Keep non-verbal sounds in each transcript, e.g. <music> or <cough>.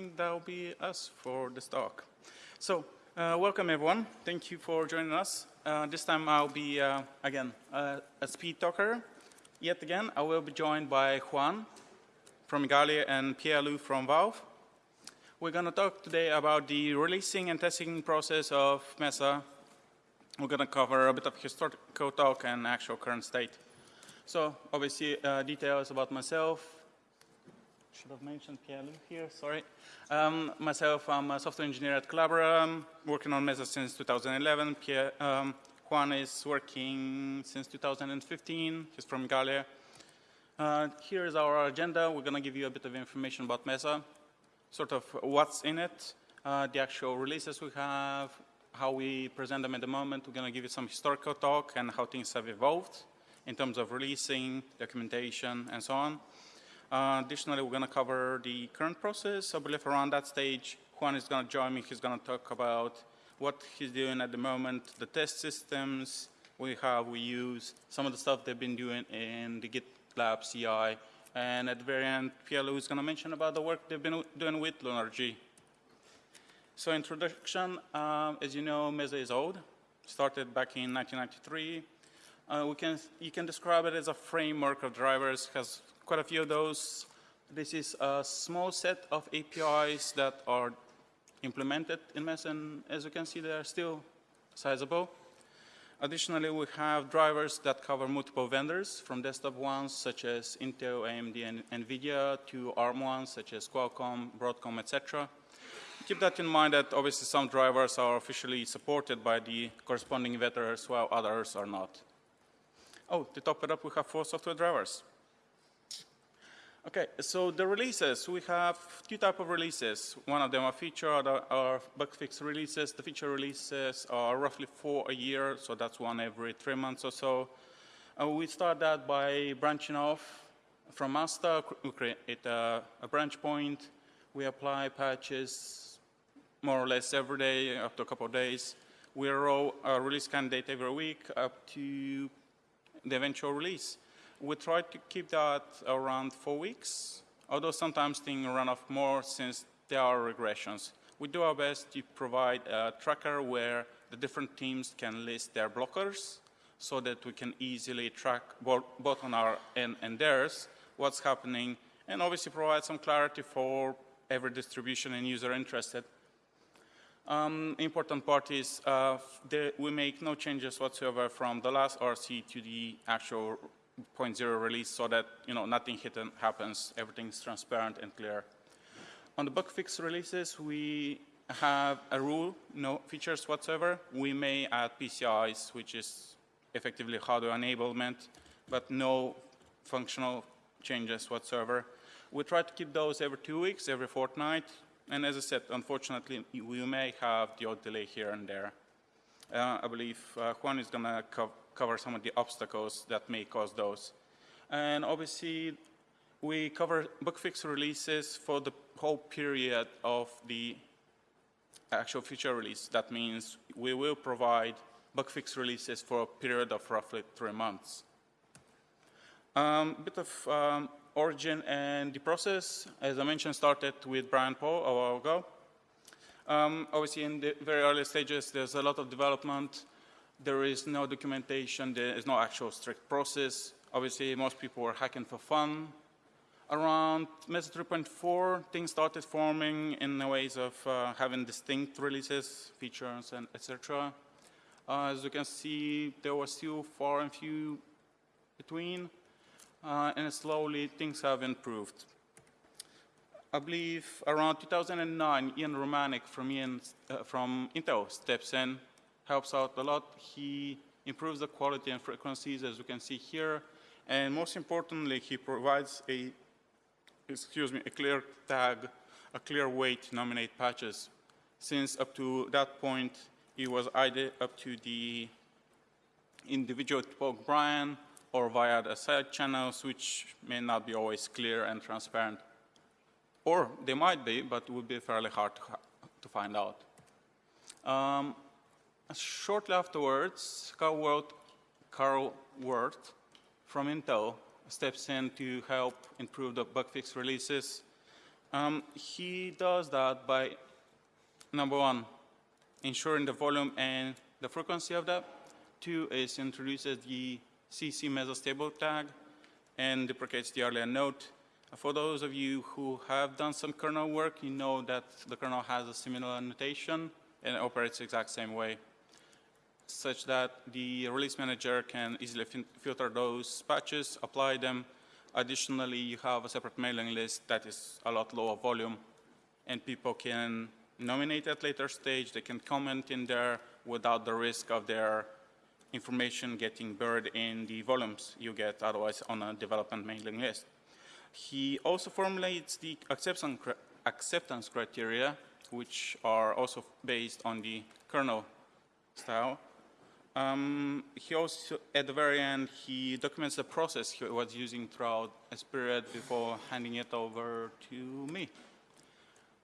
think that will be us for this talk. So, uh, welcome everyone. Thank you for joining us. Uh, this time I'll be, uh, again, uh, a speed talker. Yet again, I will be joined by Juan from Igalia and Pierre-Loup from Valve. We're going to talk today about the releasing and testing process of Mesa. We're going to cover a bit of historical talk and actual current state. So, obviously, uh, details about myself, should have mentioned Pierre-Loup here, sorry. Um, myself, I'm a software engineer at Collabora, I'm working on Mesa since 2011. Pierre, um, Juan is working since 2015, he's from Igalia. Uh, here is our agenda. We're going to give you a bit of information about Mesa, sort of what's in it, uh, the actual releases we have, how we present them at the moment. We're going to give you some historical talk and how things have evolved in terms of releasing, documentation, and so on. Uh, additionally, we're going to cover the current process. I believe around that stage, Juan is going to join me. He's going to talk about what he's doing at the moment, the test systems we have, we use, some of the stuff they've been doing in the GitLab CI, and at the very end, Pierre is going to mention about the work they've been doing with LunarG. So introduction, um, as you know, Mesa is old, started back in 1993. Uh, we can, you can describe it as a framework of drivers, has quite a few of those. This is a small set of APIs that are implemented in Mesa, and as you can see, they are still sizable. Additionally, we have drivers that cover multiple vendors, from desktop ones such as Intel, AMD, and NVIDIA, to ARM ones such as Qualcomm, Broadcom, etc. Keep that in mind that obviously some drivers are officially supported by the corresponding vendors, while others are not. Oh, to top it up, we have four software drivers. Okay, so the releases, we have two type of releases. One of them are feature, other are bug fix releases. The feature releases are roughly four a year, so that's one every three months or so. Uh, we start that by branching off from master, we create a, a branch point, we apply patches more or less every day, up to a couple of days. We roll a release candidate every week up to the eventual release. We try to keep that around four weeks, although sometimes things run off more since there are regressions. We do our best to provide a tracker where the different teams can list their blockers so that we can easily track both on our end and theirs what's happening and obviously provide some clarity for every distribution and user interested. Um, important part is uh, we make no changes whatsoever from the last RC to the actual 0.0 release so that you know nothing hidden happens, everything's transparent and clear. On the bug fix releases, we have a rule, no features whatsoever. We may add PCIs, which is effectively hardware enablement, but no functional changes whatsoever. We try to keep those every two weeks, every fortnight, and as I said, unfortunately, we may have the odd delay here and there. Uh, I believe uh, Juan is going to co cover some of the obstacles that may cause those. And obviously, we cover bug fix releases for the whole period of the actual feature release. That means we will provide bug fix releases for a period of roughly three months. A um, bit of um, origin and the process, as I mentioned, started with Brian Paul a while ago. Um, obviously, in the very early stages, there's a lot of development. There is no documentation. There is no actual strict process. Obviously, most people were hacking for fun. Around Mesa 3.4, things started forming in the ways of uh, having distinct releases, features, and etc. Uh, as you can see, there was still far and few between, uh, and slowly things have improved. I believe around 2009, Ian Romanick from, Ian, uh, from Intel steps in, helps out a lot. He improves the quality and frequencies, as you can see here. And most importantly, he provides a, excuse me, a clear tag, a clear way to nominate patches. Since up to that point, it was either up to the individual to poke Brian or via the side channels, which may not be always clear and transparent. Or they might be, but would be fairly hard to, to find out. Um, shortly afterwards, Carl, Carl from Intel steps in to help improve the bug fix releases. Um, he does that by, number one, ensuring the volume and the frequency of that. Two is introduces the CC mesa-stable tag and deprecates the earlier note. For those of you who have done some kernel work, you know that the kernel has a similar notation and operates the exact same way, such that the release manager can easily filter those patches, apply them. Additionally, you have a separate mailing list that is a lot lower volume, and people can nominate at later stage. They can comment in there without the risk of their information getting buried in the volumes you get otherwise on a development mailing list. He also formulates the acceptance, acceptance criteria, which are also based on the kernel style. Um, he also, at the very end, he documents the process he was using throughout his period before handing it over to me.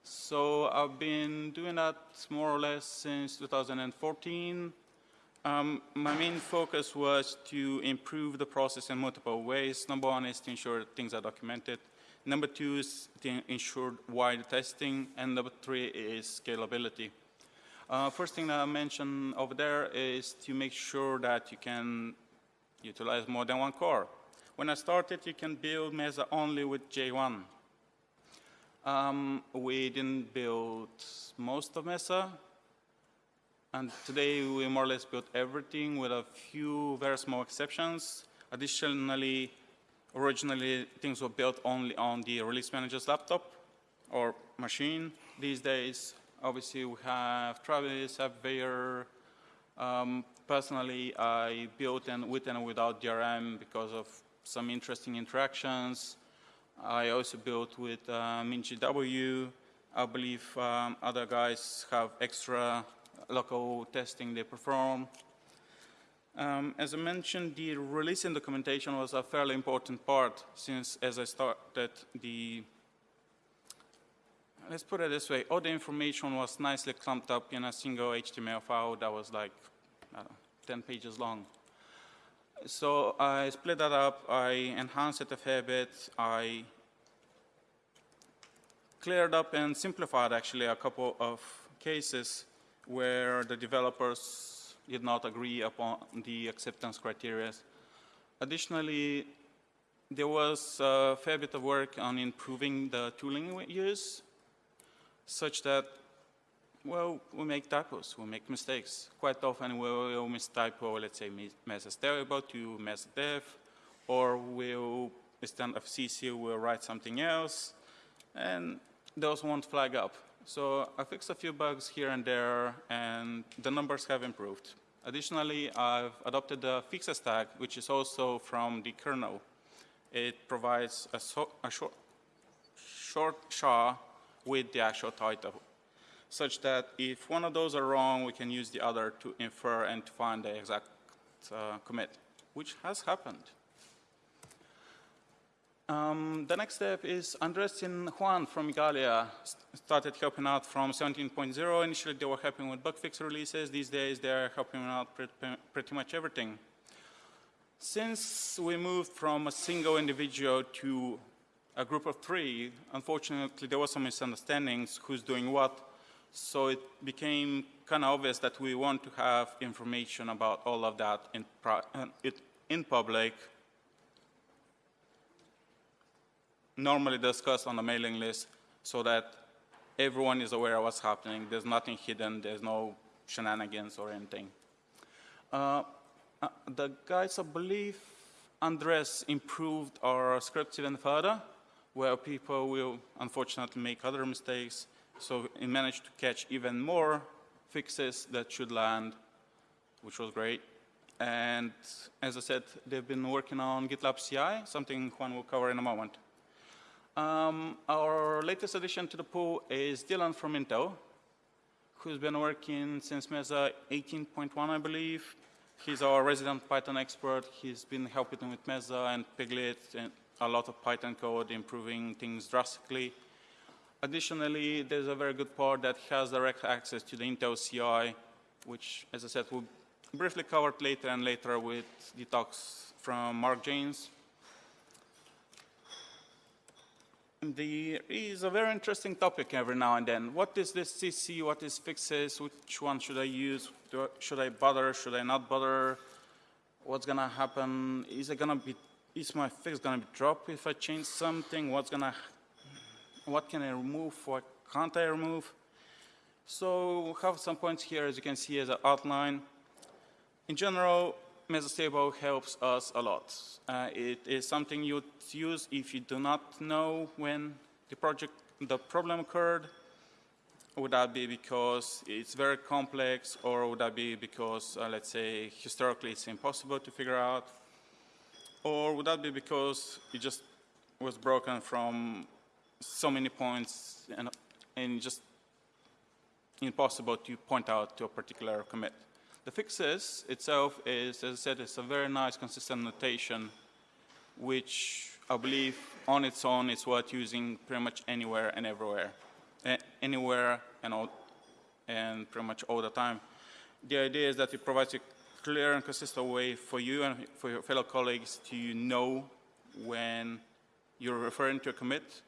So I've been doing that more or less since 2014. Um, my main focus was to improve the process in multiple ways. Number one is to ensure things are documented. Number two is to ensure wide testing. And number three is scalability. Uh, first thing that I mentioned over there is to make sure that you can utilize more than one core. When I started, you can build Mesa only with J1. Um, we didn't build most of Mesa, and today we more or less built everything with a few very small exceptions. Additionally, originally things were built only on the release manager's laptop or machine. These days, obviously we have Travis, AppVeyor. Um, personally, I built and with and without DRM because of some interesting interactions. I also built with uh, MinGW. I believe um, other guys have extra local testing they perform. Um, as I mentioned, the releasing documentation was a fairly important part since as I started the, let's put it this way, all the information was nicely clumped up in a single HTML file that was like, I know, 10 pages long. So I split that up, I enhanced it a fair bit, I cleared up and simplified actually a couple of cases where the developers did not agree upon the acceptance criteria. Additionally, there was a fair bit of work on improving the tooling we use, such that, well, we make typos, we make mistakes. Quite often we'll mistypo, let's say, mesa-stable to mesa dev, or we'll, instead of CC, we'll write something else, and those won't flag up. So I fixed a few bugs here and there, and the numbers have improved. Additionally, I've adopted the fixes tag, which is also from the kernel. It provides a, so, a short, short SHA with the actual title, such that if one of those are wrong, we can use the other to infer and to find the exact uh, commit, which has happened. Um, the next step is Andres and Juan from Igalia started helping out from 17.0. Initially, they were helping with bug fix releases. These days, they're helping out pretty, much everything. Since we moved from a single individual to a group of three, unfortunately, there was some misunderstandings who's doing what. So it became kind of obvious that we want to have information about all of that in, uh, in public normally discussed on the mailing list so that everyone is aware of what's happening. There's nothing hidden, there's no shenanigans or anything. Uh, uh, the guys, I believe, Andres improved our script even further, where people will unfortunately make other mistakes. So he managed to catch even more fixes that should land, which was great. And as I said, they've been working on GitLab CI, something Juan will cover in a moment. Um, our latest addition to the pool is Dylan from Intel, who's been working since Mesa 18.1, I believe. He's our resident Python expert. He's been helping with Mesa and Piglit and a lot of Python code, improving things drastically. Additionally, there's a very good part that has direct access to the Intel CI, which, as I said, we'll briefly cover later and later with the talks from Mark Janes. There is a very interesting topic every now and then. What is this CC? What is fixes? Which one should I use? Should I bother? Should I not bother? What's gonna happen? Is it gonna be? Is my fix gonna be dropped if I change something? What's gonna? What can I remove? What can't I remove? So we have some points here, as you can see, as an outline. In general, Mesa-stable helps us a lot. Uh, it is something you'd use if you do not know when the project, the problem occurred. Would that be because it's very complex, or would that be because, uh, let's say, historically it's impossible to figure out? Or would that be because it just was broken from so many points and, and just impossible to point out to a particular commit? The fixes itself is, as I said, it's a very nice consistent notation, which I believe on its own is worth using pretty much anywhere and everywhere, anywhere and all, and pretty much all the time. The idea is that it provides a clear and consistent way for you and for your fellow colleagues to know when you're referring to a commit.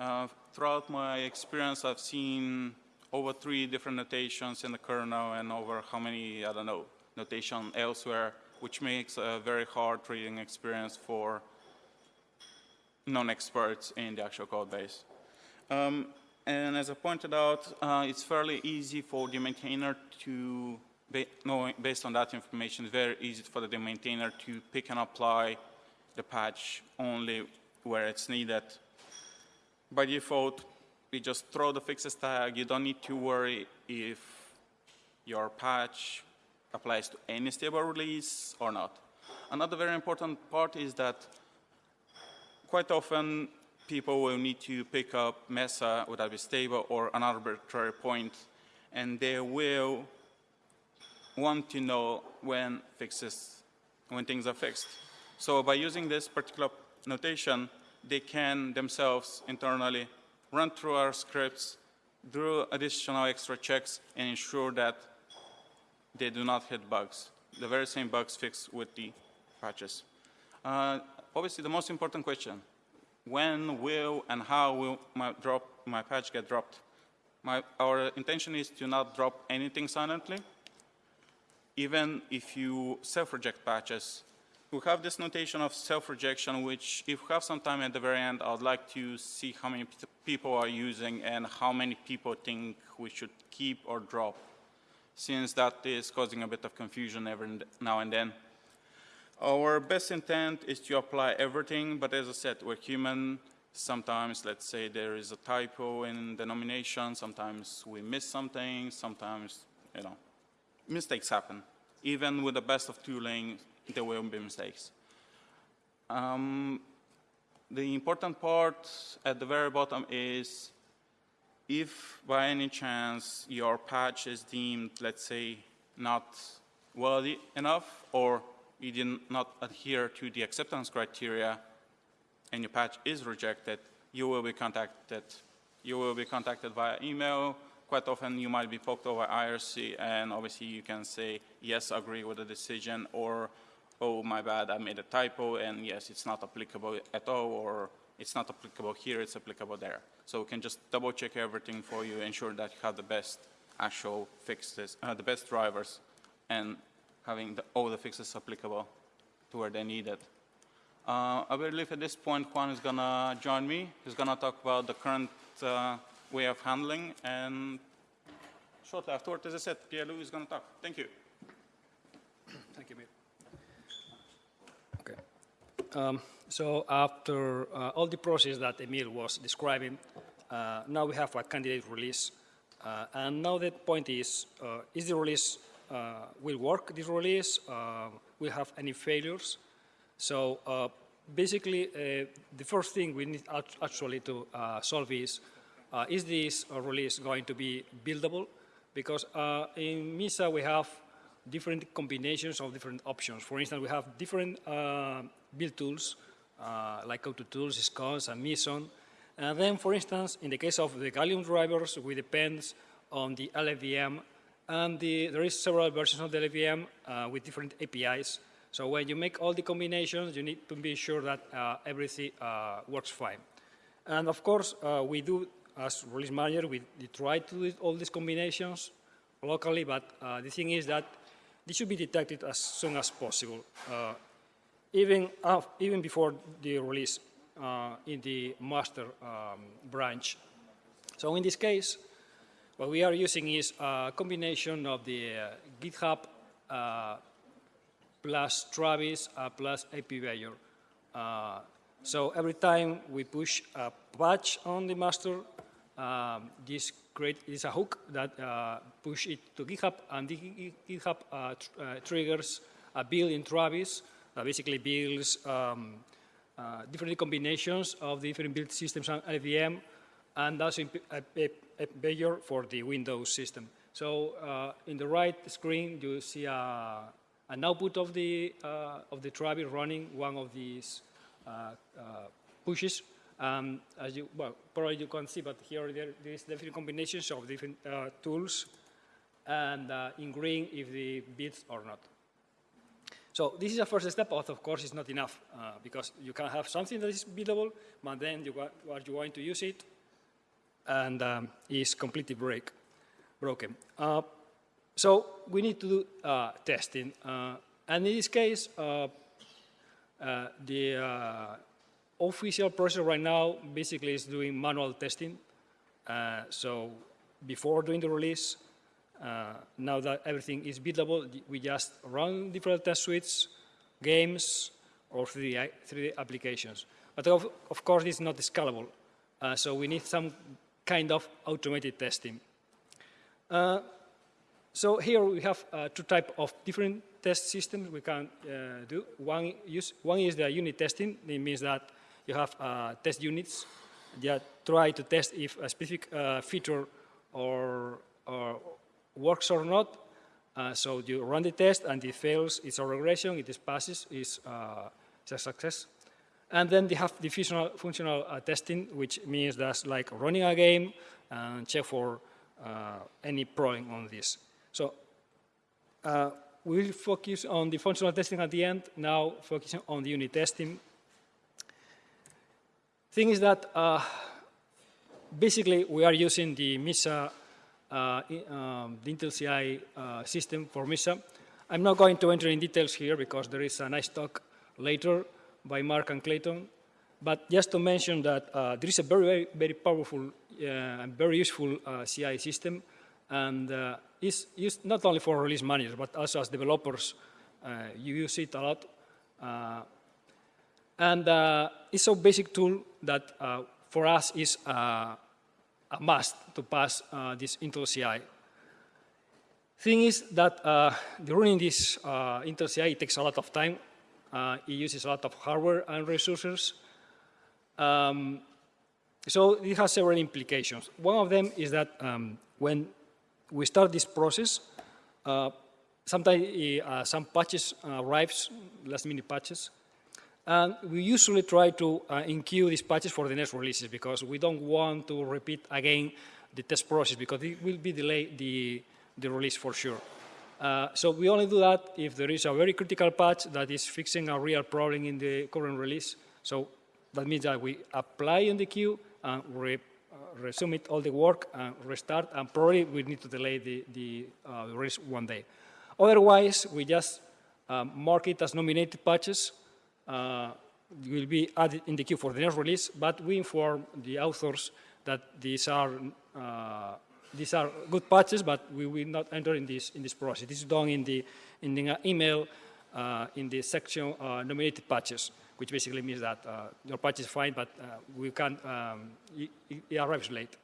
Uh, throughout my experience, I've seen over three different notations in the kernel and over how many, I don't know, notation elsewhere, which makes a very hard reading experience for non-experts in the actual code base. Um, and as I pointed out, uh, it's fairly easy for the maintainer to, based on that information, very easy for the maintainer to pick and apply the patch only where it's needed. By default, we just throw the fixes tag. You don't need to worry if your patch applies to any stable release or not. Another very important part is that quite often people will need to pick up Mesa, that be stable or an arbitrary point, and they will want to know when fixes, when things are fixed. So by using this particular notation, they can themselves internally run through our scripts, do additional extra checks, and ensure that they do not hit bugs. The very same bugs fixed with the patches. Uh, obviously, the most important question, when will and how will my, drop, my patch get dropped? My, our intention is to not drop anything silently. Even if you self-reject patches, we have this notation of self-rejection, which if we have some time at the very end, I would like to see how many people are using and how many people think we should keep or drop, since that is causing a bit of confusion every now and then. Our best intent is to apply everything, but as I said, we're human. Sometimes, let's say, there is a typo in the nomination. Sometimes we miss something. Sometimes, you know, mistakes happen. Even with the best of tooling, there will be mistakes. Um, the important part at the very bottom is if by any chance your patch is deemed, let's say, not worthy enough or you did not adhere to the acceptance criteria and your patch is rejected, you will be contacted. You will be contacted via email. Quite often you might be poked over IRC and obviously you can say, yes, agree with the decision or oh, my bad, I made a typo, and yes, it's not applicable at all, or it's not applicable here, it's applicable there. So we can just double check everything for you, ensure that you have the best actual fixes, uh, the best drivers, and having the, all the fixes applicable to where they need it. Uh, I believe at this point Juan is going to join me. He's going to talk about the current uh, way of handling, and shortly afterward, as I said, Pierre-Loup is going to talk. Thank you. Thank you, Mir. Um, so after uh, all the process that Emil was describing, uh, now we have a candidate release. Uh, and now the point is, uh, is the release, uh, will work this release? Uh, will have any failures? So basically, the first thing we need actually to solve is, is this release going to be buildable? Because in Mesa we have different combinations of different options. For instance, we have different build tools, uh, like AutoTools, SCons, and Meson. And then, for instance, in the case of the Gallium drivers, we depend on the LLVM, and the, there is several versions of the LLVM uh, with different APIs. So when you make all the combinations, you need to be sure that uh, everything uh, works fine. And of course, uh, we do, as release manager, we, we try to do all these combinations locally, but uh, the thing is that this should be detected as soon as possible, uh, even, even before the release uh, in the master um, branch. So in this case, what we are using is a combination of the uh, GitHub uh, plus Travis uh, plus AppVeyor. Uh, so every time we push a patch on the master, um, this create is a hook that uh, push it to GitHub, and the GitHub uh, tr- triggers a build in Travis that basically builds um, uh, different combinations of the different build systems and LLVM, and also a, a, a, Bayer for the Windows system. So uh, in the right screen, you see a, an output of the uh, of the Travis running one of these uh, uh, pushes. Um, as you well, probably you can see, but here there, there is different combinations of different uh, tools, and uh, in green if the bits or not. So this is a first step, but of course it's not enough uh, because you can have something that is buildable, but then you, are you want to use it, and um, is completely break, broken. Uh, so we need to do uh, testing, uh, and in this case, uh, uh, the official process right now basically is doing manual testing. So before doing the release, uh, now that everything is buildable, we just run different test suites, games, or 3D, 3D applications. But of, of course, it's not scalable. Uh, so we need some kind of automated testing. Uh, so here we have uh, two types of different test systems we can uh, do. One, use, one is the unit testing. It means that you have uh, test units that try to test if a specific feature or, or works or not. Uh, so you run the test and it fails, it's a regression. It passes, it's, uh, it's a success. And then they have the functional, functional uh, testing, which means that's like running a game and check for uh, any problem on this. So uh, we will focus on the functional testing at the end, now focusing on the unit testing. Thing is that uh, basically we are using the Mesa, uh, um, the Intel CI uh, system for Mesa. I'm not going to enter in details here because there is a nice talk later by Mark and Clayton. But just to mention that uh, there is a very, very, very powerful uh, and very useful uh, CI system, and uh, is used not only for release managers, but also as developers. You use it a lot. And it's a basic tool that for us is uh, a must to pass uh, this Intel CI. Thing is that uh, running this uh, Intel CI takes a lot of time. Uh, it uses a lot of hardware and resources. Um, so it has several implications. One of them is that um, when we start this process, uh, sometimes uh, some patches arrives, last minute patches, and we usually try to uh, enqueue these patches for the next releases because we don't want to repeat again the test process because it will be delay the, the release for sure. Uh, so we only do that if there is a very critical patch that is fixing a real problem in the current release. So that means that we apply in the queue and re, uh, resume all the work and restart, and probably we need to delay the, the uh, release one day. Otherwise, we just um, mark it as nominated patches, uh, will be added in the queue for the next release, but we inform the authors that these are, uh, these are good patches, but we will not enter in this, in this process. This is done in the, in the email uh, in the section uh, nominated patches, which basically means that uh, your patch is fine, but uh, we can't, um, it, it arrives late.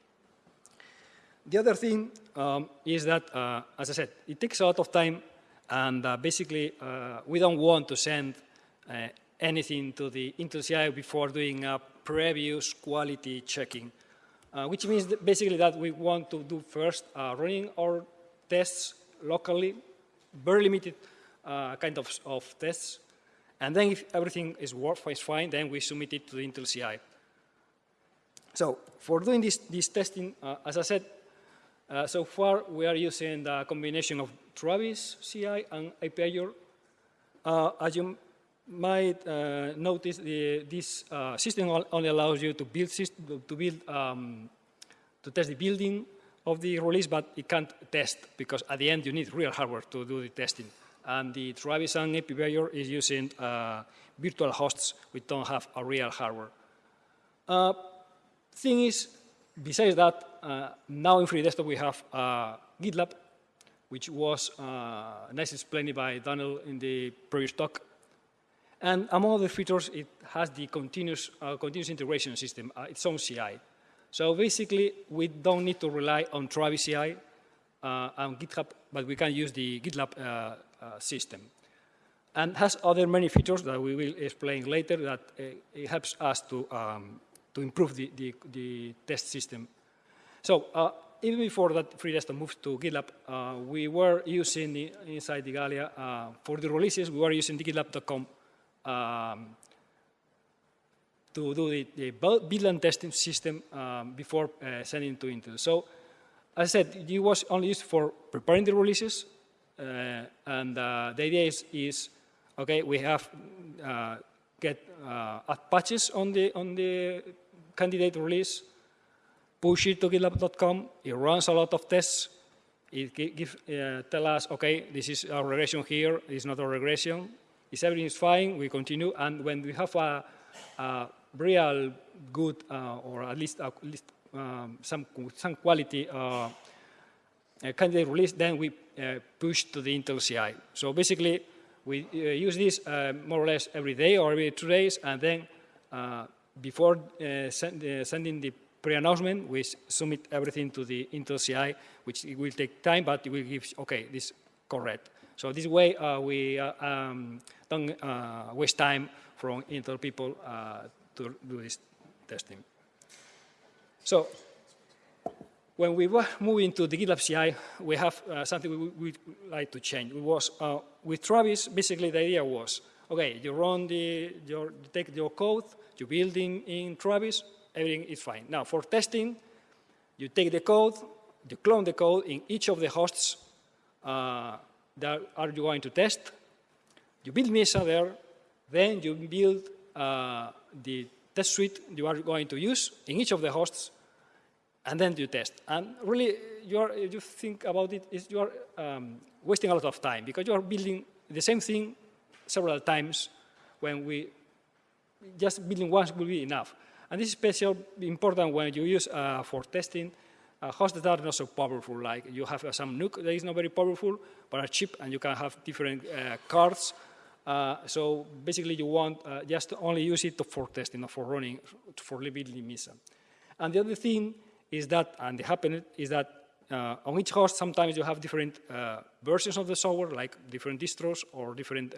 The other thing um, is that, uh, as I said, it takes a lot of time, and uh, basically uh, we don't want to send uh, anything to the Intel CI before doing a previous quality checking, uh, which means that basically that we want to do first uh, running our tests locally, very limited uh, kind of, of tests, and then if everything is, work, is fine, then we submit it to the Intel CI. So for doing this, this testing, uh, as I said, uh, so far we are using the combination of Travis CI and API. Uh, as you might uh, notice the, this uh, system only allows you to build, to build, um, to test the building of the release, but it can't test because at the end you need real hardware to do the testing. And the Travis and AppVeyor is using uh, virtual hosts which don't have a real hardware. Uh, thing is, besides that, uh, now in Free Desktop we have uh, GitLab, which was uh, nicely explained by Daniel in the previous talk. And among other features, it has the continuous, uh, continuous integration system, uh, its own CI. So basically, we don't need to rely on Travis CI uh, and GitHub, but we can use the GitLab uh, uh, system. And has other many features that we will explain later that uh, it helps us to, um, to improve the, the, the test system. So even before that FreeDesktop moved to GitLab, uh, we were using the, inside the Igalia uh, for the releases. We were using the GitLab.com um, to do the, the and testing system um, before uh, sending to Intel. So as I said, it was only used for preparing the releases, uh, and uh, the idea is, is, okay, we have uh, get uh, add patches on the on the candidate release, push it to GitLab.com. It runs a lot of tests. It gi- give, uh, tell us, okay, this is a regression here. It's not a regression. If everything is fine, we continue. And when we have a, a real good, uh, or at least, at least um, some some quality uh, uh, candidate release, then we uh, push to the Intel CI. So basically, we uh, use this uh, more or less every day or every two days, and then uh, before uh, send, uh, sending the pre-announcement, we submit everything to the Intel CI, which it will take time, but it will give, okay, this correct. So this way, uh, we uh, um, don't uh, waste time from Intel people to do this testing. So when we were moving to the GitLab CI, we have uh, something we would like to change. It was uh, with Travis. Basically, the idea was, okay, you run the, your, you take your code, you build in, in Travis, everything is fine. Now, for testing, you take the code, you clone the code in each of the hosts uh, that are you going to test. You build Mesa there, then you build uh, the test suite you are going to use in each of the hosts, and then you test. And really, you, are, you think about it, is you are um, wasting a lot of time because you are building the same thing several times when we just building once will be enough. And this is especially important when you use uh, for testing uh, hosts that are not so powerful. Like you have uh, some NUC that is not very powerful, but are cheap, and you can have different uh, cards. Uh, so basically, you want uh, just to only use it for testing, not for running, for building Mesa. And the other thing is that, and it happened is that on each host, sometimes you have different versions of the software, like different distros or different,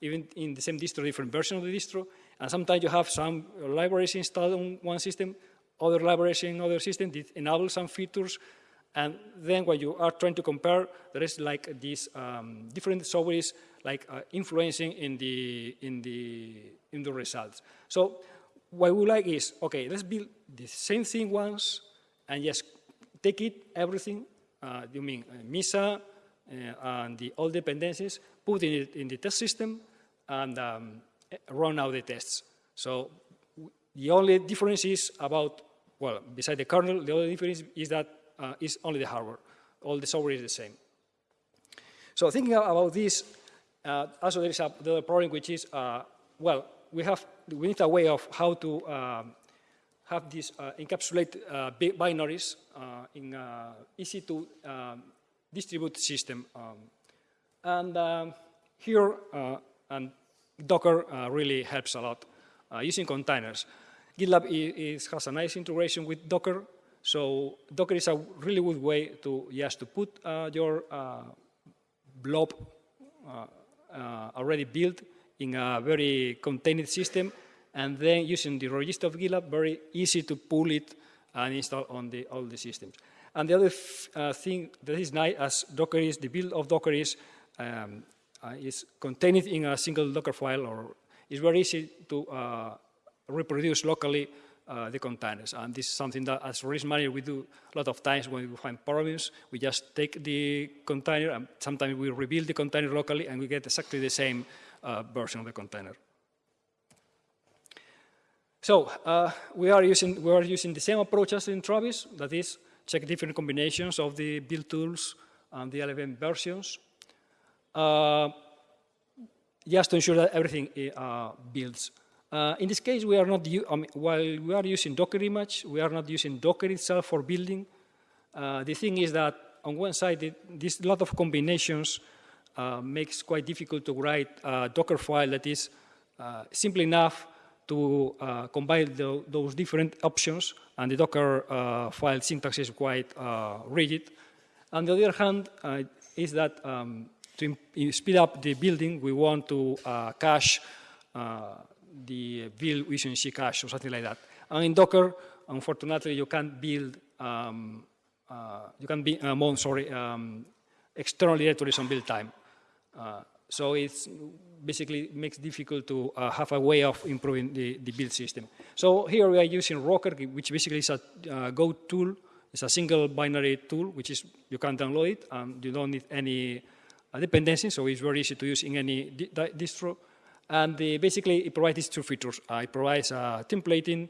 even in the same distro, different version of the distro. And sometimes you have some libraries installed on one system, other libraries in other systems that enable some features. And then when you are trying to compare, there is like these um, different softwares like uh, influencing in the, in, the, in the results. So what we like is, okay, let's build the same thing once and just take it, everything, uh, you mean uh, Mesa uh, and the all dependencies, put it in the test system and um, run out the tests. So the only difference is about, well, beside the kernel, the only difference is that uh, is only the hardware. All the software is the same. So thinking about this, uh, also there is a, problem which is, uh, well, we have, we need a way of how to um, have these uh, encapsulate uh, bi- binaries uh, in uh, easy to um, distribute system. Um, and um, here, and Docker really helps a lot using containers. GitLab is, has a nice integration with Docker, so Docker is a really good way to just to put uh, your uh, blob uh, uh, already built in a very contained system, and then using the register of GitLab, very easy to pull it and install on the, all the systems. And the other uh, thing that is nice as Docker is, the build of Docker is, um, is contained in a single Docker file, or it's very easy to reproduce locally uh, the containers. And this is something that as release manager we do a lot of times when we find problems. We just take the container and sometimes we rebuild the container locally and we get exactly the same uh, version of the container. So uh, we are using we are using the same approach as in Travis. That is, check different combinations of the build tools and the LLVM versions, uh, just to ensure that everything uh, builds. Uh, in this case, we are not I mean, while we are using Docker image, we are not using Docker itself for building. Uh, the thing is that on one side, it, this lot of combinations uh, makes quite difficult to write a Docker file that is simple enough to uh, combine the, those different options, and the Docker uh, file syntax is quite uh, rigid. On the other hand, uh, is that um, to speed up the building, we want to uh, cache uh, the build using ccache or something like that. And in Docker, unfortunately, you can't build, um, you can be, um, sorry, um, external directories on build time. so it's basically makes difficult to uh, have a way of improving the, the, build system. So here we are using Rocker, which basically is a uh, Go tool. It's a single binary tool, which is you can download it. and you don't need any uh, dependencies, so it's very easy to use in any di distro. And the, basically, it provides these two features. Uh, it provides uh, templating,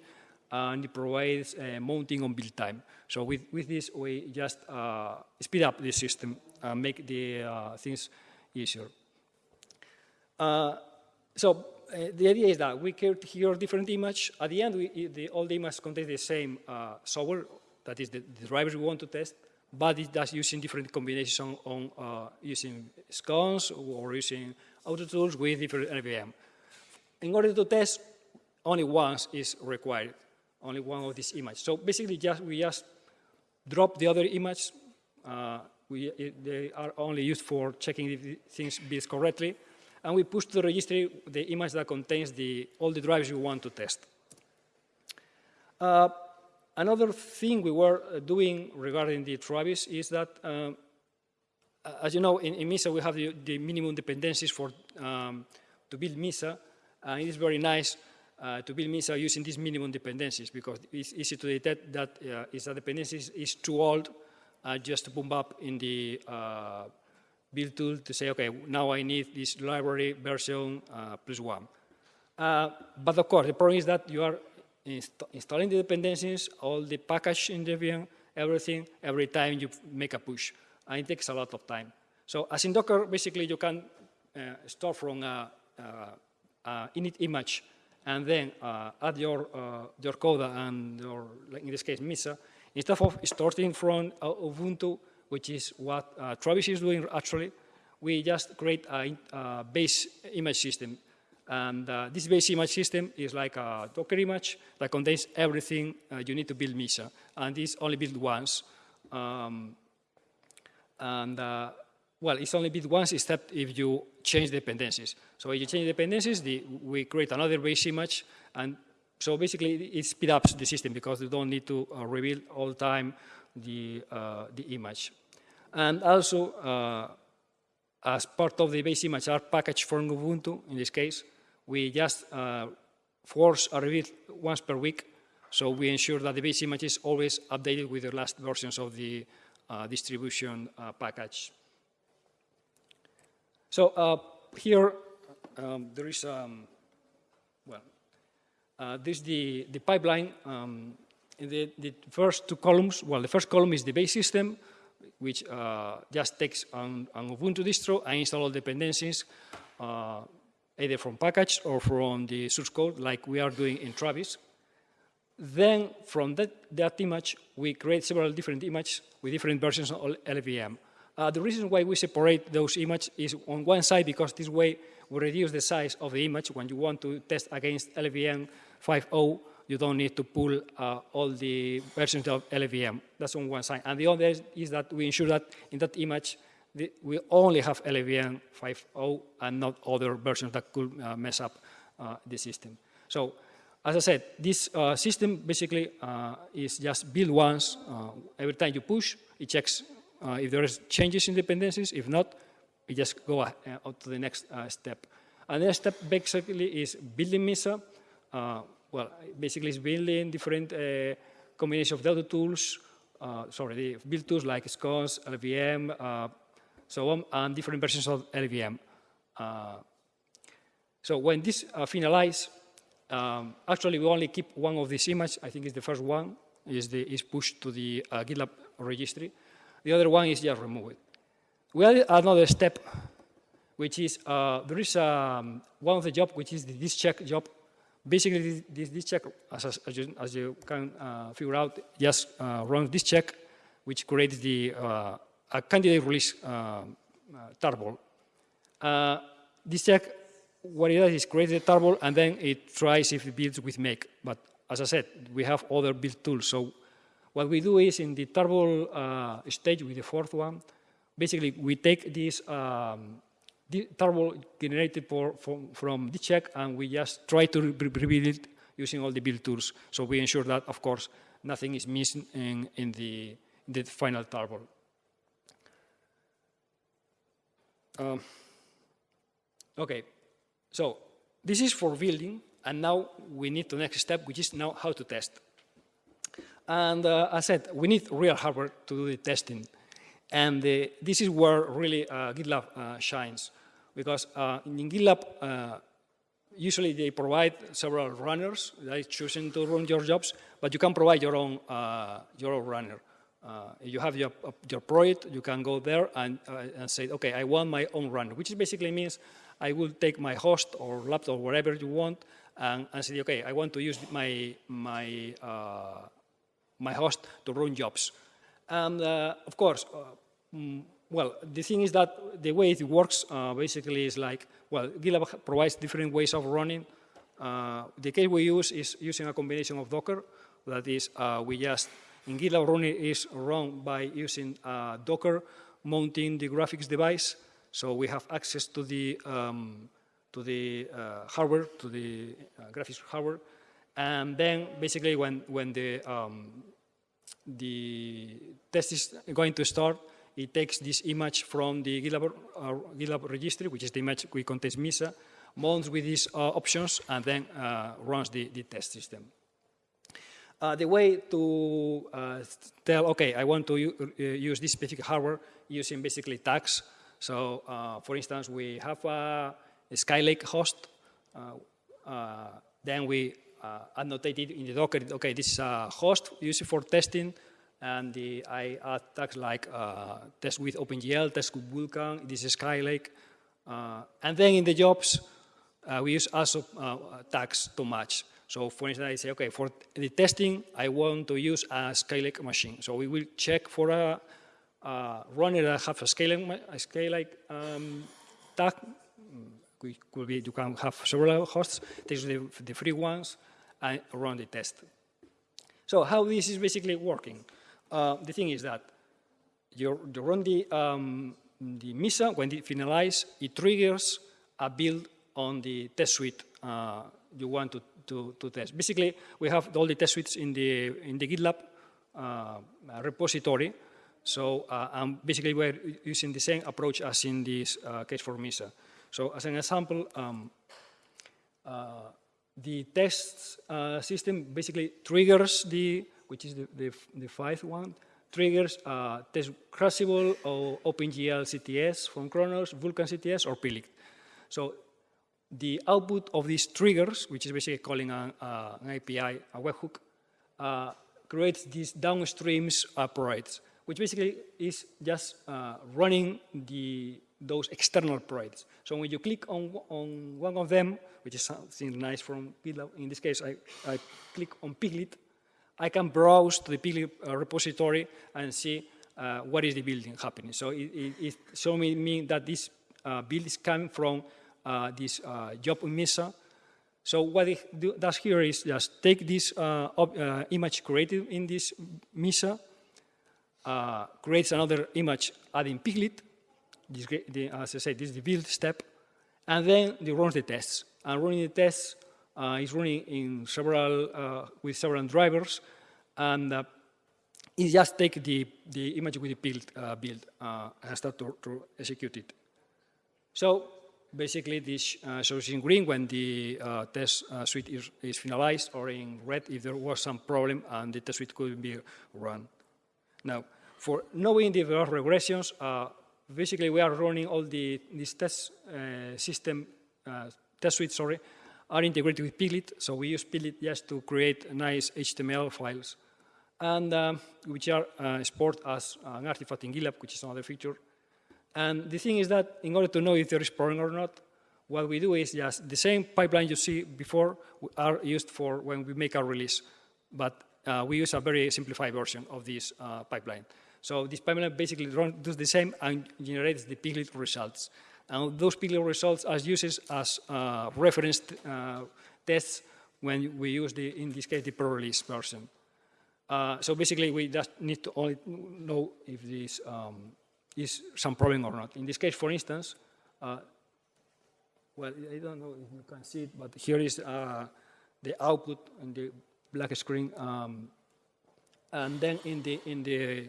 and it provides uh, mounting on build time. So with, with this, we just speed up the system and make the things easier. Uh, so uh, the idea is that we create here different image. At the end, we, the, all the images contain the same uh, software, that is the, the, drivers we want to test, but it does using different combinations on, on uh, using SCons or using auto tools with different LLVM. In order to test, only once is required, only one of these images. So basically, just we just drop the other image. Uh, we, they are only used for checking if things build correctly and we push to the registry the image that contains the, all the drives you want to test. Uh, another thing we were uh, doing regarding the Travis is that, um, as you know, in, in, Mesa we have the, the minimum dependencies for um, to build Mesa, and it is very nice uh, to build Mesa using these minimum dependencies because it's easy to detect that uh, if a dependency is too old, uh, just to boom up in the uh, build tool to say, okay, now I need this library version uh, plus one. Uh, but of course, the problem is that you are inst installing the dependencies, all the package in Debian, everything, every time you make a push. And it takes a lot of time. So as in Docker, basically you can uh, start from a, a, a, init image and then uh, add your, uh, your code and your, like in this case, Mesa, instead of starting from uh, Ubuntu which is what uh, Travis is doing actually. We just create a, a base image system. And uh, this base image system is like a Docker image that contains everything you need to build Mesa. And this only built once. Um, and uh, well, it's only built once except if you change dependencies. So if you change dependencies, the, we create another base image. And so basically it speeds up the system because you don't need to uh, rebuild all the time the, uh, the image. And also, uh, as part of the base image are package from Ubuntu, in this case, we just uh, force a review once per week, so we ensure that the base image is always updated with the last versions of the distribution uh, package. So uh, here, um, there is, um, well, uh, this is the, the pipeline um, in the, the, first two columns, well, the first column is the base system, which uh, just takes Ubuntu distro and install all dependencies, uh, either from package or from the source code, like we are doing in Travis. Then, from that, that image, we create several different images with different versions of LLVM. Uh, the reason why we separate those images is on one side, because this way we reduce the size of the image when you want to test against LLVM 5.0 you don't need to pull uh, all the versions of LLVM. That's on one side. And the other is that we ensure that in that image, the, we only have LLVM 5.0 and not other versions that could uh, mess up uh, the system. So, as I said, this uh, system basically uh, is just build once. Uh, every time you push, it checks if there is changes in dependencies. If not, it just go uh, to the next step. And the next step basically is building Mesa well, basically it's building different uh, combination of data tools, uh, sorry, the build tools like SCONS, LLVM, uh, so on, and different versions of LLVM. Uh, So when this uh, finalize, um, actually we only keep one of these images. I think it's the first one is the is pushed to the uh, GitLab registry. The other one is just removed. We added another step, which is uh, there is um, one of the job which is the this check job. Basically, this, check, as, as, you, as you can uh, figure out, just uh, runs this check, which creates the uh, a candidate release uh, uh, tarball. This check, what it does is create the tarball and then it tries if it builds with make. But as I said, we have other build tools. So what we do is in the tarball uh, stage with the fourth one, basically we take this um, tarball generated for, from, from the check and we just try to re rebuild it using all the build tools. So we ensure that, of course, nothing is missing in, in the, the final tarball. Um, okay, so this is for building, and now we need the next step, which is now how to test. And uh, I said, we need real hardware to do the testing. And uh, this is where really uh, GitLab uh, shines, because uh, in GitLab, uh, usually they provide several runners that is choosing to run your jobs, but you can provide your own, your own runner. You have your, your project, you can go there and, and say, okay, I want my own runner, which basically means I will take my host or laptop, whatever you want, and, and say, okay, I want to use my, my, uh, my host to run jobs. And uh, of course, uh, mm, well, the thing is that the way it works uh, basically is like, well, GitLab provides different ways of running. the case we use is using a combination of Docker, that is, we just in GitLab running is run by using uh, Docker mounting the graphics device. So we have access to the, um, to the uh, hardware, to the uh, graphics hardware. And then basically when, when the, um, the test is going to start, it takes this image from the GitLab, uh, GitLab registry, which is the image which contains Mesa, mounts with these uh, options, and then uh, runs the, the test system. Uh, the way to uh, tell, okay, I want to uh, use this specific hardware using basically tags. So, uh, for instance, we have a, a Skylake host. Uh, uh, then we annotated in the Docker, okay, this is a host used for testing. And the, I add tags like test with OpenGL, test with Vulkan, this is Skylake. and then in the jobs, we use also tags to match. So for instance, I say, okay, for the testing, I want to use a Skylake machine. So we will check for a, a runner that have a Skylake, a Skylake um, tag. We could be, you can have several hosts, take the, the free ones, and run the test. So how this is basically working? Uh, the thing is that you, you run the, um, the Mesa, when it finalizes, it triggers a build on the test suite uh, you want to to, to test. Basically, we have all the test suites in the, in the GitLab uh, repository. So uh, um, basically, we're using the same approach as in this uh, case for Mesa. So as an example, um, uh, the test system basically triggers the, which is the, the, the fifth one, triggers uh, test Crucible or OpenGL CTS from Khronos, Vulkan CTS, or Piglit. So the output of these triggers, which is basically calling an, uh, an API, a webhook, uh, creates these downstreams operates, which basically is just uh, running the, those external projects. So when you click on, on one of them, which is something nice from GitLab, in this case, I, I click on Piglit, I can browse to the Piglit uh, repository and see uh, what is the building happening. So it, it, it shows me that this uh, build is coming from uh, this uh, job in Mesa. So what it do, does here is just take this uh, image created in this Mesa, creates another image adding Piglit, this, the, as I said, this is the build step, and then it runs the tests. And running the tests uh, is running in several, uh, with several drivers, and uh, it just take the, the image with the build, build and start to, to execute it. So basically this uh, shows in green when the uh, test uh, suite is, is, finalized or in red if there was some problem and the test suite couldn't be run. Now, for knowing the regressions, uh, basically we are running all the this test uh, system uh, test suite, sorry, are integrated with Piglit. So we use Piglit just to create nice HTML files, and um, which are uh, stored as an artifact in GitLab, which is another feature. And the thing is that in order to know if there is problem or not, what we do is just the same pipeline you see before are used for when we make our release, but uh, we use a very simplified version of this uh, pipeline. So this pipeline basically run, does the same and generates the Piglit results. And those Piglit results are used as uh, reference uh, tests when we use the, in this case, the pro-release version. Uh, so basically, we just need to only know if this um, is some problem or not. In this case, for instance, uh, well, I don't know if you can see it, but here is uh, the output in the black screen. Um, and then in the, in, the,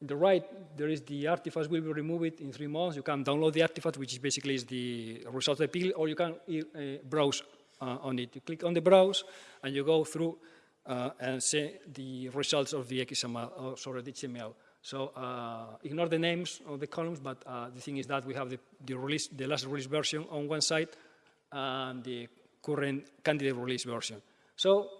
in the right, there is the artifact We will remove it in three months. You can download the artifact, which is basically is the result of the Piglit, or you can uh, browse uh, on it. You click on the browse, and you go through uh, and see the results of the XML, or sorry, the HTML. So uh, ignore the names of the columns, but uh, the thing is that we have the, the, release, the last release version on one side and the current candidate release version. So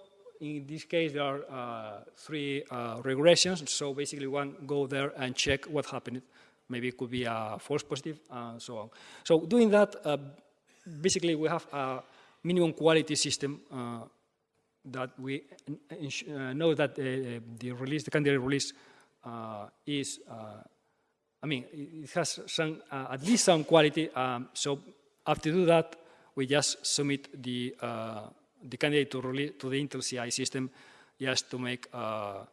in this case, there are uh, three uh, regressions. So basically, one go there and check what happened. Maybe it could be a false positive and so on. So doing that, uh, basically, we have a minimum quality system uh, that we know that the release, the candidate release uh, is, uh, I mean, it has some, uh, at least some quality. Um, so after do that, we just submit the, the candidate to, to the Intel CI system just to make a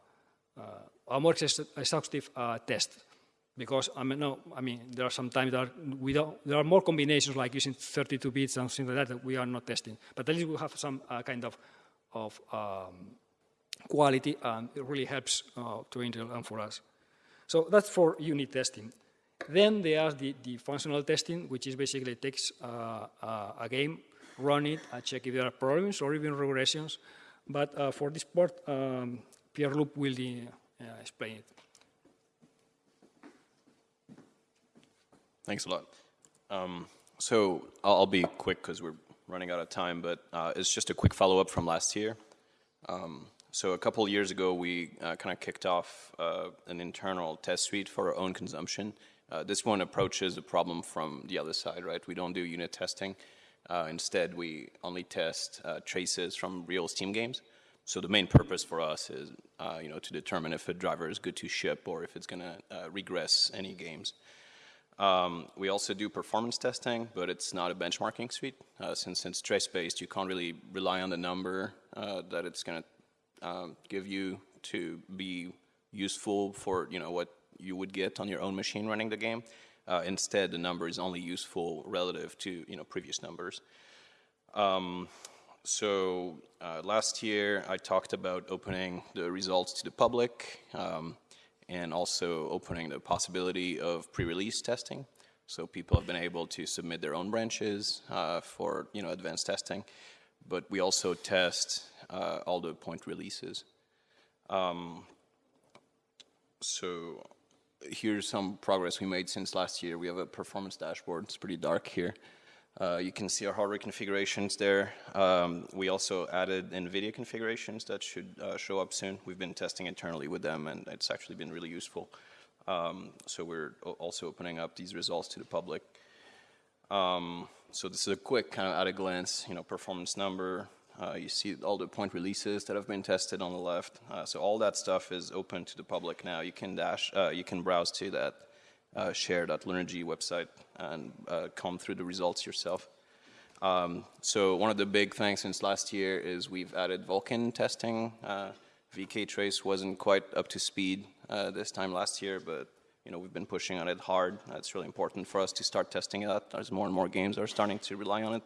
more exhaustive test because I mean, no, I mean, there are some times that we don't, there are more combinations like using 32 bits and things like that that we are not testing. But at least we have some uh, kind of, of um, quality, and it really helps uh, to Intel and for us. So that's for unit testing. Then there's the, the functional testing, which is basically takes uh, uh, a game, run it, and check if there are problems or even regressions. But uh, for this part, um, Pierre-Loup will uh, explain it. Thanks a lot. Um, so I'll, be quick because we're running out of time, but uh, it's just a quick follow-up from last year. Um, so a couple years ago, we uh, kind of kicked off uh, an internal test suite for our own consumption. Uh, this one approaches the problem from the other side, right? We don't do unit testing. Uh, instead, we only test uh, traces from real Steam games. So the main purpose for us is, uh, you know, to determine if a driver is good to ship or if it's going to regress any games. Um, we also do performance testing, but it's not a benchmarking suite. since it's trace-based, you can't really rely on the number that it's going to um, give you to be useful for you know what you would get on your own machine running the game. Uh, instead, the number is only useful relative to you know previous numbers. Um, so uh, last year, I talked about opening the results to the public um, and also opening the possibility of pre-release testing. So people have been able to submit their own branches uh, for you know advanced testing, but we also test uh, all the point releases. Um, so here's some progress we made since last year. We have a performance dashboard. It's pretty dark here. Uh, you can see our hardware configurations there. Um, we also added NVIDIA configurations that should uh, show up soon. We've been testing internally with them, and it's actually been really useful. Um, so we're also opening up these results to the public. Um, so this is a quick kind of at a glance, you know, performance number, uh, you see all the point releases that have been tested on the left. Uh, so all that stuff is open to the public now. You can dash, uh, you can browse to that uh, share.lunarg website and uh, come through the results yourself. Um, so one of the big things since last year is we've added Vulkan testing. Uh, VK Trace wasn't quite up to speed this time last year, but you know we've been pushing on it hard. It's really important for us to start testing it As more and more games are starting to rely on it.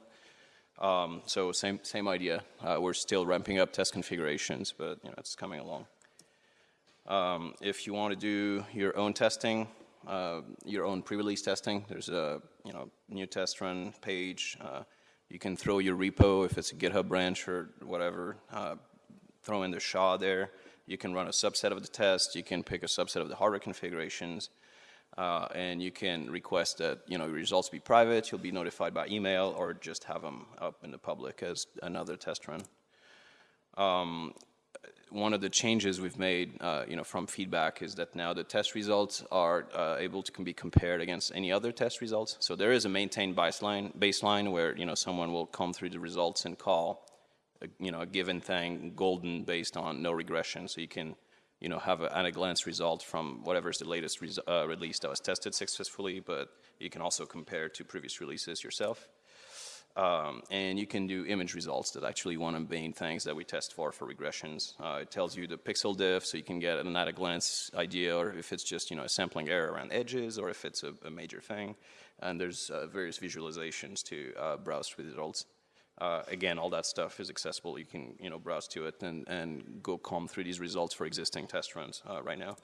Um, so same same idea. Uh, we're still ramping up test configurations, but you know it's coming along. Um, if you want to do your own testing, uh, your own pre-release testing, there's a you know new test run page. Uh, you can throw your repo if it's a GitHub branch or whatever. Uh, throw in the SHA there. You can run a subset of the test. You can pick a subset of the hardware configurations. Uh, and you can request that you know your results be private. You'll be notified by email, or just have them up in the public as another test run. Um, one of the changes we've made, uh, you know, from feedback is that now the test results are uh, able to can be compared against any other test results. So there is a maintained baseline, baseline where you know someone will come through the results and call, a, you know, a given thing golden based on no regression. So you can, you know, have a, at a glance result from whatever is the latest uh, release that was tested successfully, but you can also compare to previous releases yourself. Um, and you can do image results that actually one of the main things that we test for for regressions. Uh, it tells you the pixel diff, so you can get an at a glance idea, or if it's just you know a sampling error around edges, or if it's a, a major thing. And there's uh, various visualizations to uh, browse through the results. Uh, again, all that stuff is accessible. You can you know browse to it and, and go comb through these results for existing test runs uh, right now.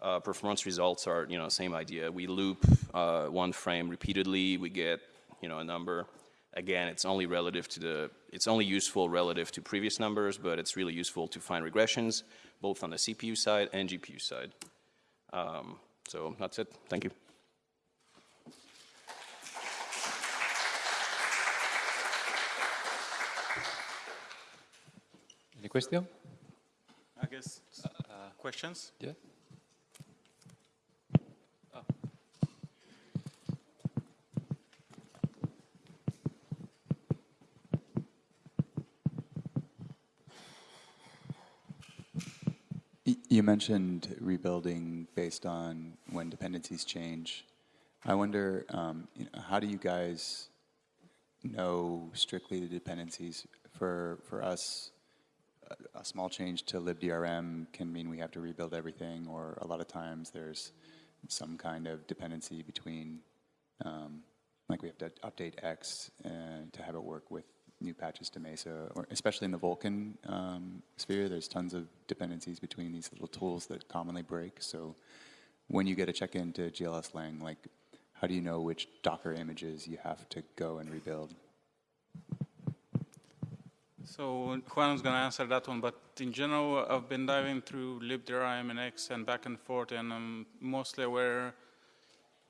Uh, performance results are you know same idea. We loop one frame repeatedly. We get you know a number Again, it's only relative to the, it's only useful relative to previous numbers, but it's really useful to find regressions, both on the CPU side and GPU side. Um, so that's it. Thank you. Any question? I guess, questions? Yeah. Y- You mentioned rebuilding based on when dependencies change. I wonder, um, you know, how do you guys know strictly the dependencies? For for us, a, small change to libdrm can mean we have to rebuild everything, or a lot of times there's some kind of dependency between, um, like we have to update X uh, to have it work with new patches to Mesa, or especially in the Vulkan um, sphere, there's tons of dependencies between these little tools that commonly break. So when you get a check into glslang, like how do you know which Docker images you have to go and rebuild? So Juan is going to answer that one, but in general, I've been diving through libdrm and X and back and forth, and I'm mostly aware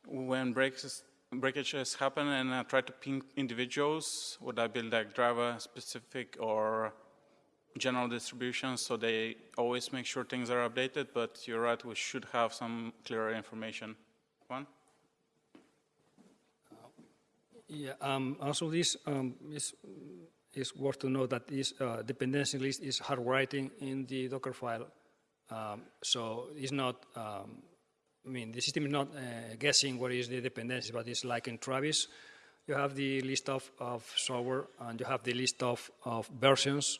when breaks breakages happen, and I try to ping individuals. Would I build like driver specific or general distributions so they always make sure things are updated? But you're right, we should have some clearer information. Juan? Yeah, um, also this um, is, is worth to know that this uh, dependency list is hard writing in the Docker file. Um, so it's not, um, I mean, the system is not uh, guessing what is the dependency, but it's like in Travis, you have the list of, of software and you have the list of, of versions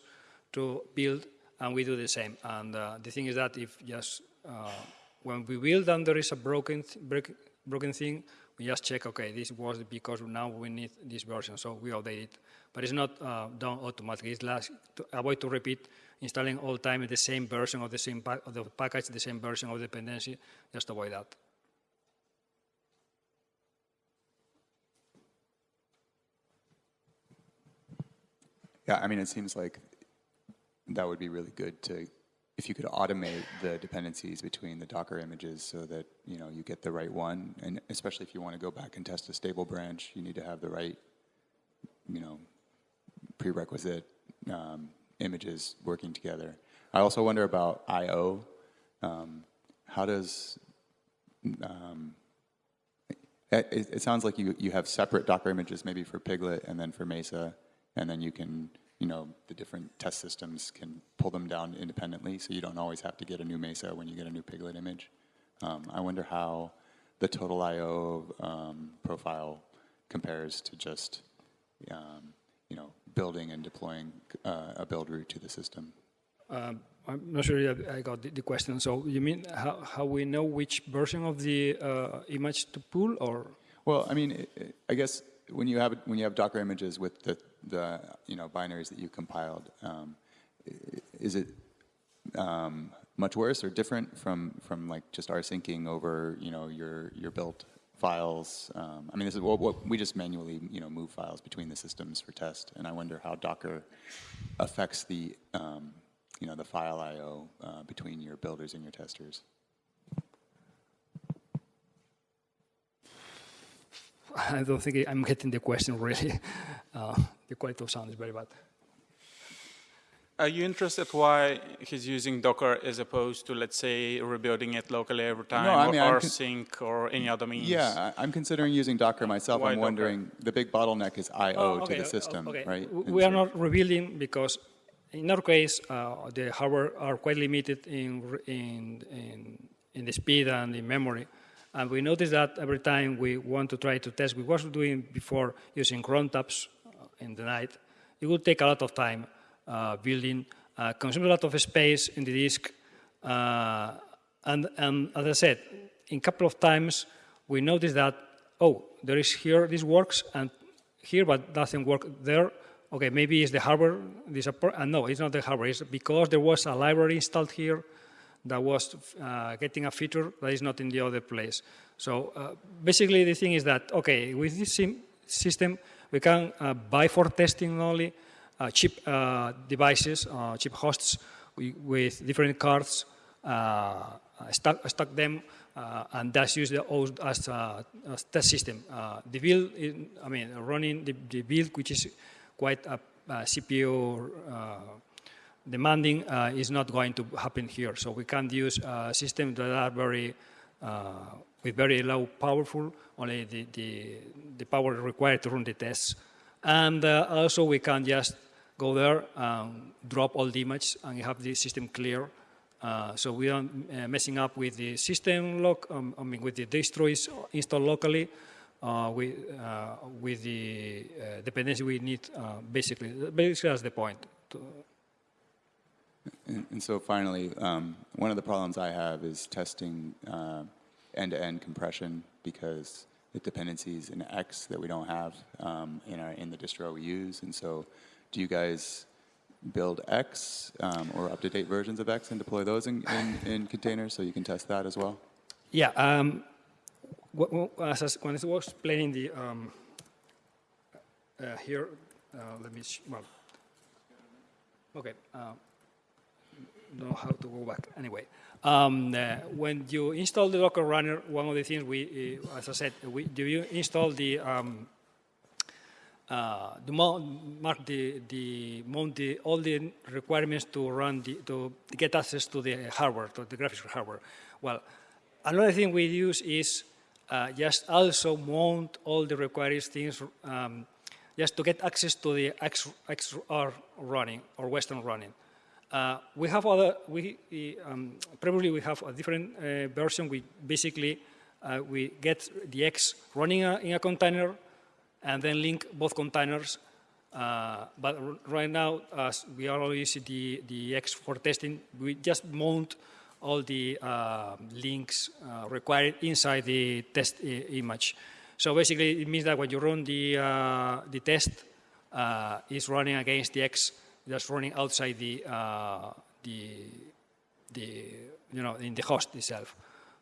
to build, and we do the same. And uh, the thing is that if just uh, when we build and there is a broken, th break, broken thing, we just check, okay, this was because now we need this version, so we update it. But it's not uh, done automatically. It's last, to avoid to repeat installing all time the same version of the same of the package, the same version of dependency, just avoid that. Yeah, I mean, it seems like that would be really good to, if you could automate the dependencies between the Docker images so that, you know, you get the right one. And especially if you want to go back and test a stable branch, you need to have the right, you know, prerequisite um, images working together. I also wonder about I/O. Um, how does um, it, it, sounds like you you have separate Docker images, maybe for Piglit and then for Mesa, and then you can you know the different test systems can pull them down independently, so you don't always have to get a new Mesa when you get a new Piglit image. Um, I wonder how the total I/O um, profile compares to just um, you know building and deploying uh, a build route to the system. Um, I'm not sure I got the, the, question. So you mean how, how we know which version of the uh, image to pull, or? Well, I mean, I guess when you have when you have Docker images with the the you know binaries that you compiled, um, is it um, much worse or different from from like just rsyncing over you know your your built files. Um, I mean, this is what, what, we just manually you know move files between the systems for test, and I wonder how Docker affects the um, you know the file I/O uh, between your builders and your testers. I don't think I'm getting the question really. <laughs> Uh, the quality of sound is very bad. Are you interested why he's using Docker as opposed to, let's say, rebuilding it locally every time, I mean, or I'm con- rsync, or any other means? Yeah, I- I'm considering using Docker myself. Why I'm Docker? wondering, the big bottleneck is I/O Oh, to the system, okay. right? W- And We are so- not rebuilding because in our case, uh, the hardware are quite limited in, in, in, in the speed and in memory. And we notice that every time we want to try to test, we was doing before using cron tabs uh, in the night, it would take a lot of time building, uh, consume a lot of space in the disk. Uh, and, and as I said, in a couple of times, we noticed that, oh, there is here, this works, and here, but doesn't work there. Okay, maybe it's the hardware disappoint. Uh, no, it's not the hardware. It's because there was a library installed here that was uh, getting a feature that is not in the other place. So uh, basically, the thing is that okay, with this system, we can uh, buy for testing only uh, cheap uh, devices, uh, cheap hosts wi- with different cards, stack, them, and that's used as, a test system. The build, is, I mean, running the, the build, which is quite a, a CPU demanding, uh, is not going to happen here. So we can't use uh, systems that are very uh, with very low powerful, only the, the, the power required to run the tests. And also we can just go there, um, drop all the image, and you have the system clear. Uh, so we are uh, messing up with the system lock, um, I mean with the distros installed locally, uh, with, uh, with the uh, dependency we need, uh, basically. Basically, that's the point. And, and so finally, um, one of the problems I have is testing end-to-end compression because the dependencies in X that we don't have um, in, our, in the distro we use. And so do you guys build X um, or up-to-date versions of X and deploy those in, in, in containers so you can test that as well? Yeah, um, when I was explaining the um, uh, here, uh, let me well, okay, uh, know how to go back anyway. Um, uh, when you install the Docker runner, one of the things we, uh, as I said, we, do you install the um, uh, the mark the, the mount the, all the requirements to run the, to get access to the hardware, to the graphics hardware. Well, another thing we use is uh, just also mount all the required things um, just to get access to the X, XR running or Weston running. Uh, we have other, we, um, probably we have a different uh, version. We basically, uh, we get the X running a, in a container and then link both containers. Uh, but right now, as we are using the, the X for testing, we just mount all the uh, links uh, required inside the test image. So basically, it means that when you run the, uh, the test, uh, it's running against the X that's running outside the, uh, the, the, you know, in the host itself.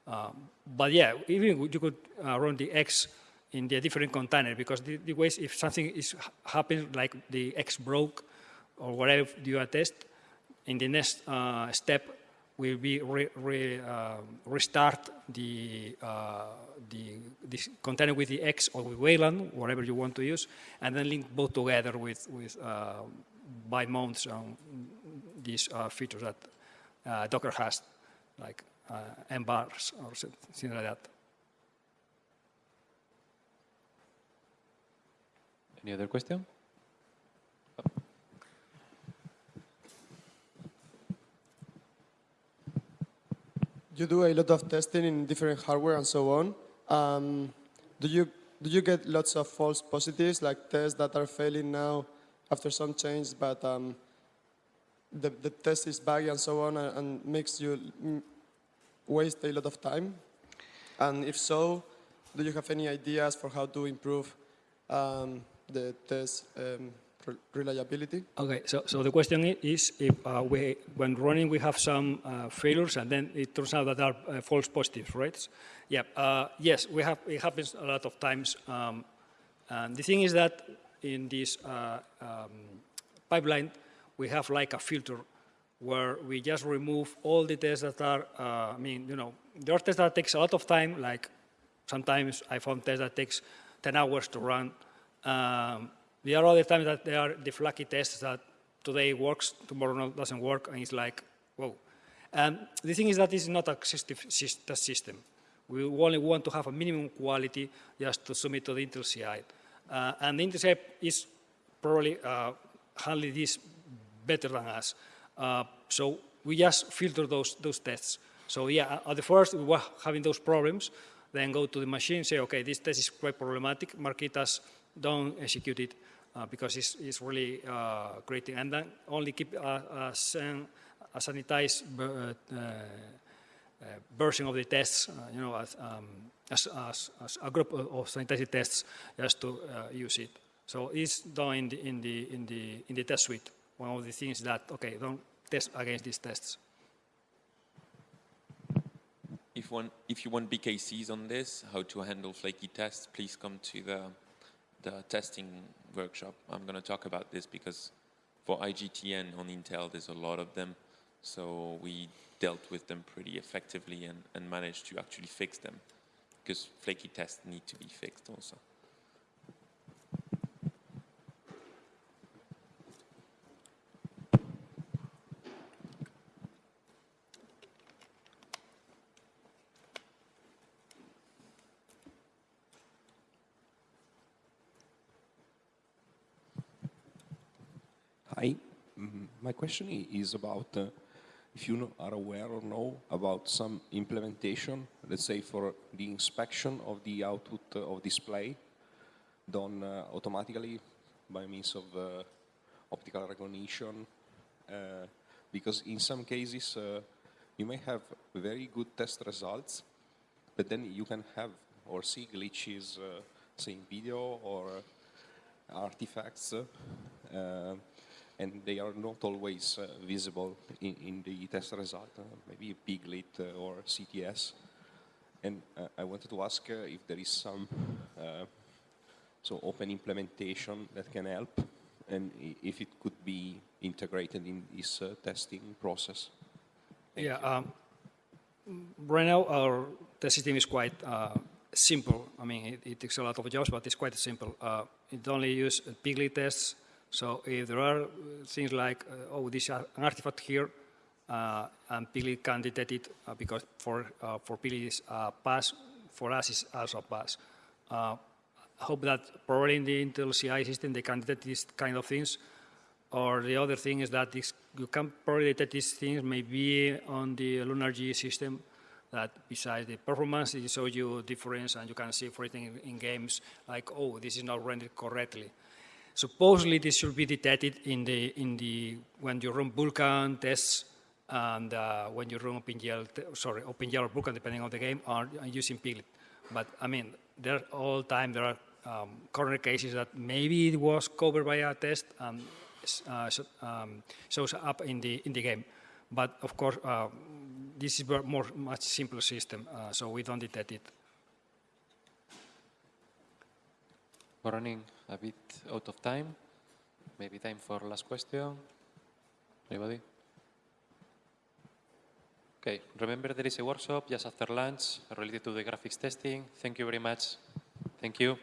Um, but yeah, even you could uh, run the X in the different container because the, the ways if something is happens like the X broke or whatever you are test, in the next uh, step will be re, re, uh, restart the, uh, the, container with the X or with Wayland, whatever you want to use, and then link both together with, with uh, by mounts on these uh, features that uh, Docker has, like uh, mbars or something like that. Any other question? You do a lot of testing in different hardware and so on. Um, do you do you get lots of false positives, like tests that are failing now after some change, but um, the, the test is buggy and so on, and, and makes you waste a lot of time? And if so, do you have any ideas for how to improve um, the test um, re- reliability? Okay, so, so the question is if uh, we, when running we have some uh, failures and then it turns out that are uh, false positives, right? Yeah, uh, yes, we have, it happens a lot of times. Um, and the thing is that in this uh, um, pipeline, we have like a filter where we just remove all the tests that are, uh, I mean, you know, there are tests that takes a lot of time, like sometimes I found tests that takes 10 hours to run. Um, there are other times that there are the flaky tests that today works, tomorrow doesn't work, and it's like, whoa. And the thing is that this is not a system, test system. We only want to have a minimum quality just to submit to the Intel CI. Uh, and the Intel CI is probably uh, handling this better than us. Uh, so we just filter those, those tests. So yeah, at the first we were having those problems, then go to the machine, say, okay, this test is quite problematic, mark it as don't execute it uh, because it's, it's really uh, creating, and then only keep a, a, san- a sanitized uh, uh, uh, version of the tests, you know, as, um, as, as, as a group of of sanitized tests just to use it. So it's done in the, in, the, in, the, in the test suite. One of the things that, okay, don't test against these tests. If one, if you want BKCs on this, how to handle flaky tests, please come to the the testing workshop. I'm going to talk about this because for IGTN on Intel, there's a lot of them, so we dealt with them pretty effectively and, and managed to actually fix them because flaky tests need to be fixed also. My question is about uh, if you are aware or know about some implementation, let's say for the inspection of the output uh, of display done uh, automatically by means of uh, optical recognition. uh, Because in some cases, uh, you may have very good test results, but then you can have or see glitches, uh, say in video or artifacts, and they are not always uh, visible in, in the test result, uh, maybe Piglit uh, or CTS. And uh, I wanted to ask uh, if there is some uh, so open implementation that can help, and if it could be integrated in this uh, testing process. yeah. Um, right now, our test system is quite uh, simple. I mean, it, it takes a lot of jobs, but it's quite simple. Uh, it only uses Piglit tests. So if there are uh, things like, uh, oh, this is an artifact here, uh, and Piglit can detect it uh, because for uh, for Piglit is a pass, for us is also a pass. Uh, I hope that probably in the Intel CI system they can detect these kind of things. Or the other thing is that this, you can probably detect these things maybe on the LunarG system that besides the performance, it shows you difference and you can see for it in, in games like, oh, this is not rendered correctly. Supposedly this should be detected in the, in the, when you run Vulkan tests and uh, when you run OpenGL, sorry, OpenGL or Vulkan depending on the game are using Piglit. But I mean, there all time there are um, corner cases that maybe it was covered by a test and uh, um, shows up in the in the game. But of course, uh, this is a more much simpler system, uh, so we don't detect it. Running a bit out of time. Maybe time for last question. Anybody? Okay, remember there is a workshop just after lunch related to the graphics testing. Thank you very much. Thank you.